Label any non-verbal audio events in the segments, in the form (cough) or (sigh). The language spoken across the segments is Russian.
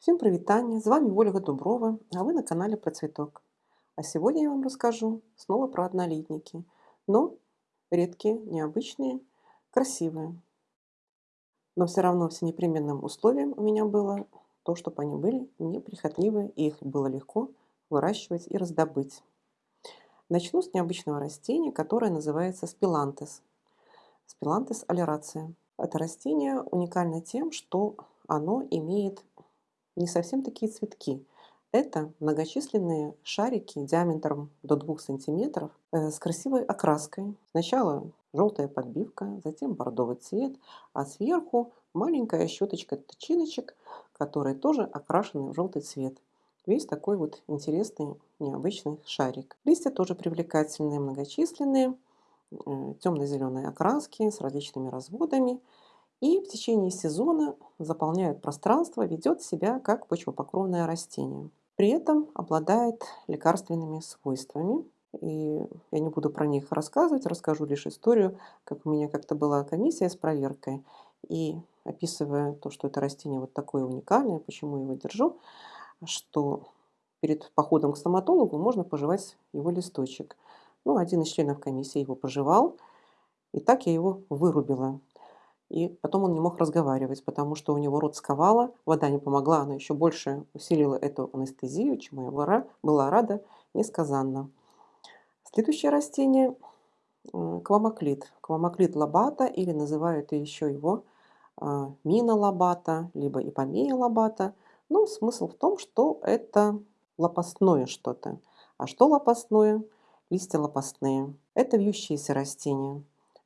Всем привитание! С вами Ольга Дуброва, а вы на канале Про Цветок. А сегодня я вам расскажу снова про однолетники, но редкие, необычные, красивые. Но все равно все непременным условием у меня было то, чтобы они были неприхотливые и их было легко выращивать и раздобыть. Начну с необычного растения, которое называется спилантес. Спилантес алерация. Это растение уникально тем, что оно имеет не совсем такие цветки. Это многочисленные шарики диаметром до 2 сантиметров э, с красивой окраской. Сначала желтая подбивка, затем бордовый цвет, а сверху маленькая щеточка тычиночек, которые тоже окрашены в желтый цвет. Весь такой вот интересный, необычный шарик. Листья тоже привлекательные, многочисленные, э, темно-зеленые окраски с различными разводами и в течение сезона заполняет пространство, ведет себя как почвопокровное растение. При этом обладает лекарственными свойствами. И я не буду про них рассказывать, расскажу лишь историю, как у меня как-то была комиссия с проверкой. И описывая то, что это растение вот такое уникальное, почему я его держу, что перед походом к стоматологу можно пожевать его листочек. Ну, один из членов комиссии его пожевал, и так я его вырубила. И потом он не мог разговаривать, потому что у него рот сковало, вода не помогла, она еще больше усилила эту анестезию, чему я была рада несказанно. Следующее растение – квамоклит. Квамоклит лобата, или называют еще его а, мина лобата, либо ипомея лобата. Но смысл в том, что это лопастное что-то. А что лопастное? Листья лопастные. Это вьющиеся растения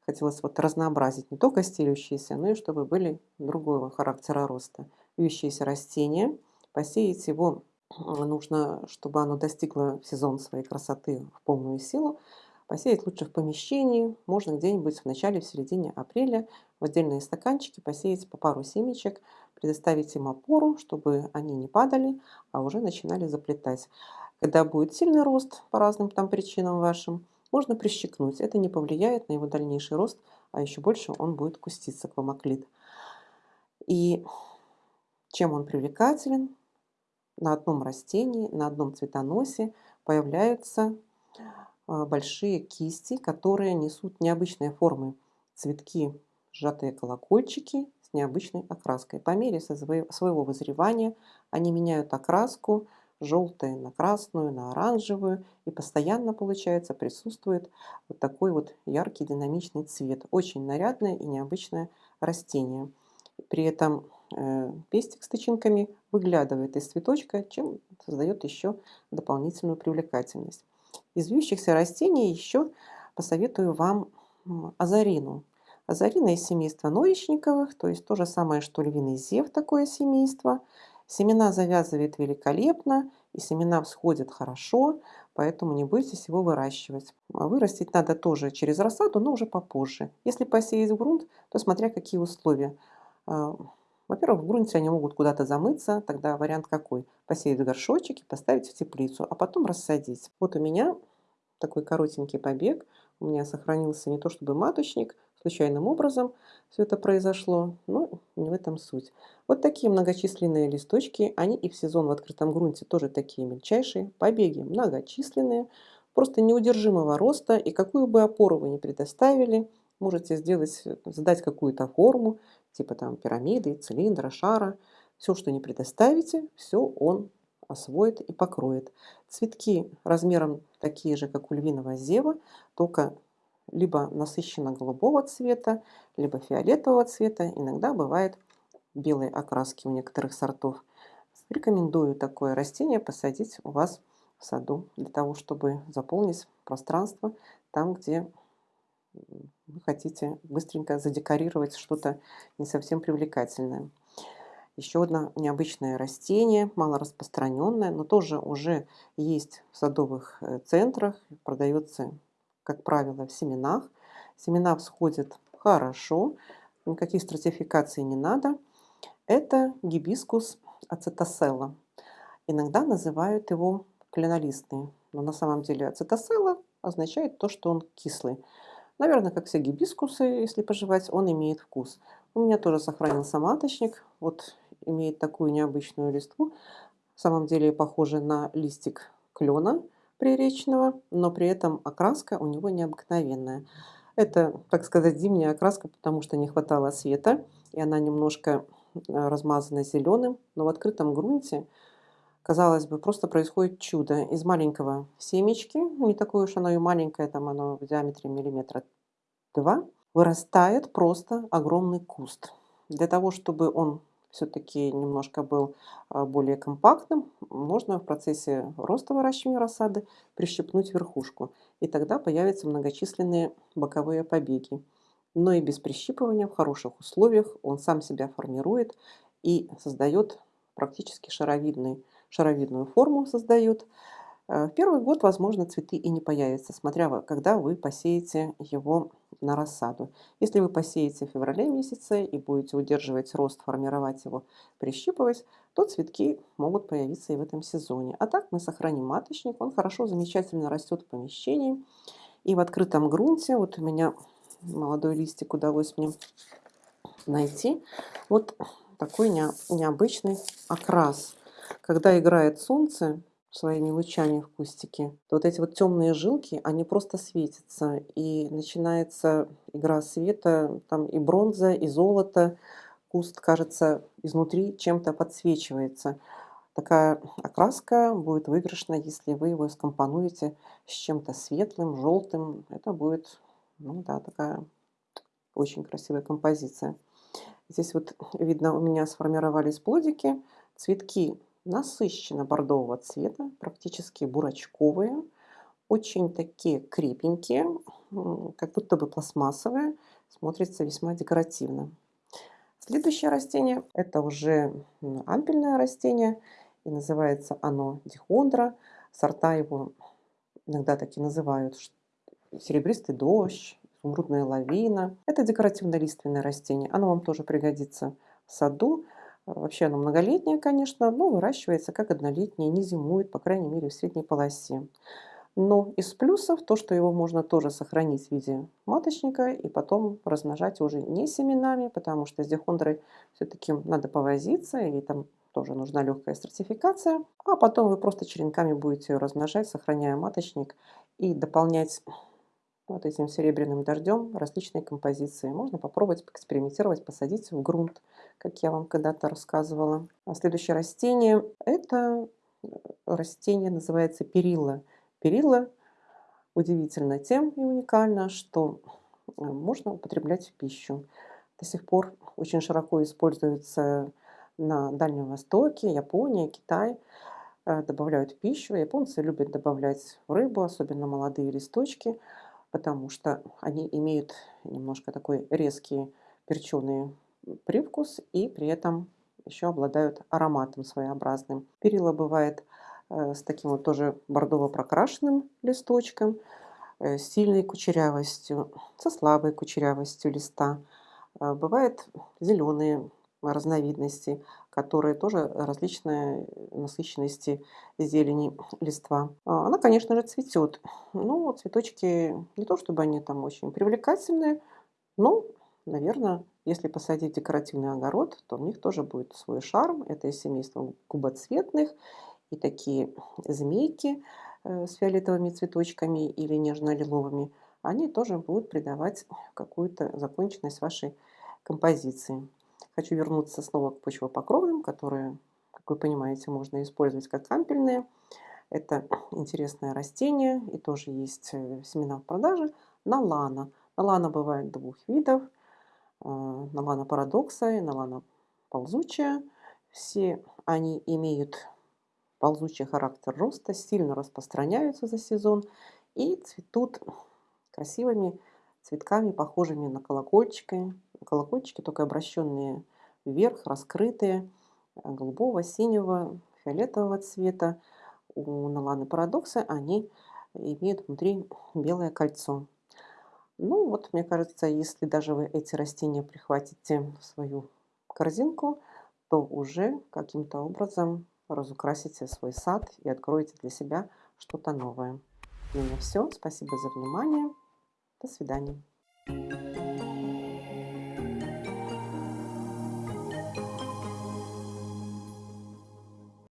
хотелось вот разнообразить не только стелющиеся, но и чтобы были другого характера роста. Вьющиеся растения. Посеять его нужно, чтобы оно достигло в сезон своей красоты в полную силу. Посеять лучше в помещении, можно где-нибудь в начале, в середине апреля в отдельные стаканчики посеять по пару семечек, предоставить им опору, чтобы они не падали, а уже начинали заплетать. Когда будет сильный рост по разным там причинам вашим, можно прищекнуть. Это не повлияет на его дальнейший рост, а еще больше он будет куститься, квамоклит. И чем он привлекателен? На одном растении, на одном цветоносе появляются а, большие кисти, которые несут необычные формы. Цветки, сжатые колокольчики с необычной окраской. По мере своего вызревания они меняют окраску, желтые на красную, на оранжевую. И постоянно, получается, присутствует вот такой вот яркий динамичный цвет. Очень нарядное и необычное растение. При этом э, пестик с тычинками выглядывает из цветочка, чем создает еще дополнительную привлекательность. Из вьющихся растений еще посоветую вам азарину. Азарина из семейства ноечниковых, то есть то же самое, что львиный зев, такое семейство – Семена завязывает великолепно, и семена всходят хорошо, поэтому не бойтесь его выращивать. А вырастить надо тоже через рассаду, но уже попозже. Если посеять в грунт, то смотря какие условия. А, во-первых, в грунте они могут куда-то замыться, тогда вариант какой? Посеять в горшочек и поставить в теплицу, а потом рассадить. Вот у меня такой коротенький побег. У меня сохранился не то чтобы маточник, случайным образом все это произошло, но не в этом суть. Вот такие многочисленные листочки, они и в сезон в открытом грунте тоже такие мельчайшие, побеги многочисленные, просто неудержимого роста, и какую бы опору вы ни предоставили, можете сделать, задать какую-то форму, типа там пирамиды, цилиндра, шара, все, что не предоставите, все он освоит и покроет. Цветки размером такие же, как у львиного зева, только либо насыщенно голубого цвета, либо фиолетового цвета. Иногда бывает белые окраски у некоторых сортов. Рекомендую такое растение посадить у вас в саду, для того, чтобы заполнить пространство там, где вы хотите быстренько задекорировать что-то не совсем привлекательное. Еще одно необычное растение, мало распространенное, но тоже уже есть в садовых э, центрах, продается как правило, в семенах. Семена всходят хорошо, никаких стратификаций не надо. Это гибискус ацетоселла. Иногда называют его кленолистный, но на самом деле ацетоселла означает то, что он кислый. Наверное, как все гибискусы, если пожевать, он имеет вкус. У меня тоже сохранился маточник. Вот имеет такую необычную листву. В самом деле похоже на листик клена приречного, но при этом окраска у него необыкновенная. Это, так сказать, зимняя окраска, потому что не хватало света, и она немножко э, размазана зеленым, но в открытом грунте, казалось бы, просто происходит чудо. Из маленького семечки, не такое уж оно и маленькое, там оно в диаметре миллиметра два, вырастает просто огромный куст. Для того, чтобы он все-таки немножко был а, более компактным, можно в процессе роста выращивания рассады прищипнуть верхушку. И тогда появятся многочисленные боковые побеги. Но и без прищипывания в хороших условиях он сам себя формирует и создает практически шаровидный, шаровидную форму создает. Э, в первый год, возможно, цветы и не появятся, смотря когда вы посеете его на рассаду. Если вы посеете в феврале месяце и будете удерживать рост, формировать его, прищипывать, то цветки могут появиться и в этом сезоне. А так мы сохраним маточник, он хорошо, замечательно растет в помещении. И в открытом грунте, вот у меня молодой листик удалось мне найти, вот такой необычный окрас. Когда играет солнце, своими лучами в кустике, то вот эти вот темные жилки, они просто светятся. И начинается игра света, там и бронза, и золото. Куст, кажется, изнутри чем-то подсвечивается. Такая окраска будет выигрышна, если вы его скомпонуете с чем-то светлым, желтым. Это будет, ну да, такая очень красивая композиция. Здесь вот видно у меня сформировались плодики. Цветки насыщенно бордового цвета, практически бурачковые, очень такие крепенькие, как будто бы пластмассовые, смотрится весьма декоративно. Следующее растение – это уже ампельное растение, и называется оно дихондра. Сорта его иногда так и называют серебристый дождь, изумрудная лавина. Это декоративно-лиственное растение, оно вам тоже пригодится в саду. Вообще оно многолетнее, конечно, но выращивается как однолетнее, не зимует, по крайней мере, в средней полосе. Но из плюсов то, что его можно тоже сохранить в виде маточника и потом размножать уже не семенами, потому что с дихондрой все-таки надо повозиться, и там тоже нужна легкая стратификация. А потом вы просто черенками будете ее размножать, сохраняя маточник и дополнять вот этим серебряным дождем различные композиции. Можно попробовать экспериментировать, посадить в грунт, как я вам когда-то рассказывала. А следующее растение – это э, растение называется перила. Перила удивительно тем и уникально, что э, можно употреблять в пищу. До сих пор очень широко используется на Дальнем Востоке, Японии, Китай. Э, добавляют в пищу. Японцы любят добавлять рыбу, особенно молодые листочки – потому что они имеют немножко такой резкий перченый привкус и при этом еще обладают ароматом своеобразным. Перила бывает э, с таким вот тоже бордово прокрашенным листочком, э, с сильной кучерявостью, со слабой кучерявостью листа. Э, бывает зеленые разновидности, которые тоже различные насыщенности зелени (sniffs) листва. А, она, конечно же, цветет. Ну, цветочки не то, чтобы они там очень привлекательные, но, наверное, если посадить декоративный огород, то у них тоже будет свой шарм. Это из семейства губоцветных и такие (sniffs) змейки э, с фиолетовыми цветочками или нежно-лиловыми, они тоже будут придавать какую-то законченность вашей композиции. Хочу вернуться снова к почвопокровным, которые, как вы понимаете, можно использовать как кампельные. Это (clears throat) интересное растение и тоже есть э, семена в продаже. Налана. Налана бывает двух видов. Э, налана парадокса и налана ползучая. Все они имеют ползучий характер роста, сильно распространяются за сезон и цветут красивыми цветками, похожими на колокольчики, колокольчики, только обращенные вверх, раскрытые, э, голубого, синего, фиолетового цвета. У Наланы Парадокса они имеют внутри белое кольцо. Ну вот, мне кажется, если даже вы эти растения прихватите в свою корзинку, то уже каким-то образом разукрасите свой сад и откроете для себя что-то новое. У меня все. Спасибо за внимание. До свидания.